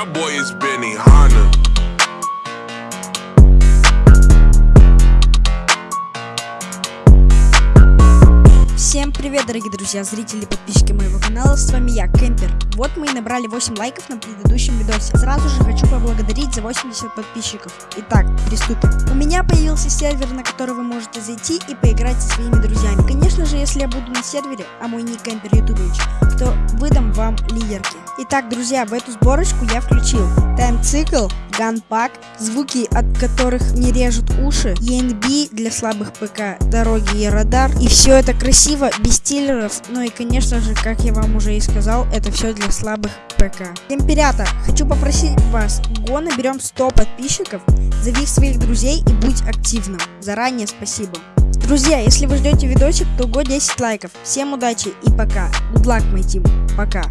That boy is Benny Hanna. Всем привет, дорогие друзья, зрители и подписчики моего канала, с вами я, Кемпер. Вот мы и набрали 8 лайков на предыдущем видосе. Сразу же хочу поблагодарить за 80 подписчиков. Итак, приступим. У меня появился сервер, на который вы можете зайти и поиграть со своими друзьями. Конечно же, если я буду на сервере, а мой ник Кемпер Ютубович, то выдам вам лидерки. Итак, друзья, в эту сборочку я включил тайм-цикл, ганпак, звуки, от которых не режут уши, ENB для слабых ПК, дороги и радар. И все это красиво, без стиллеров, ну и конечно же, как я вам уже и сказал, это все для слабых ПК. Темперята, хочу попросить вас, го наберем 100 подписчиков, зови своих друзей и будь активным. Заранее спасибо. Друзья, если вы ждете видосик, то го 10 лайков. Всем удачи и пока. Good luck, мой тим. Пока.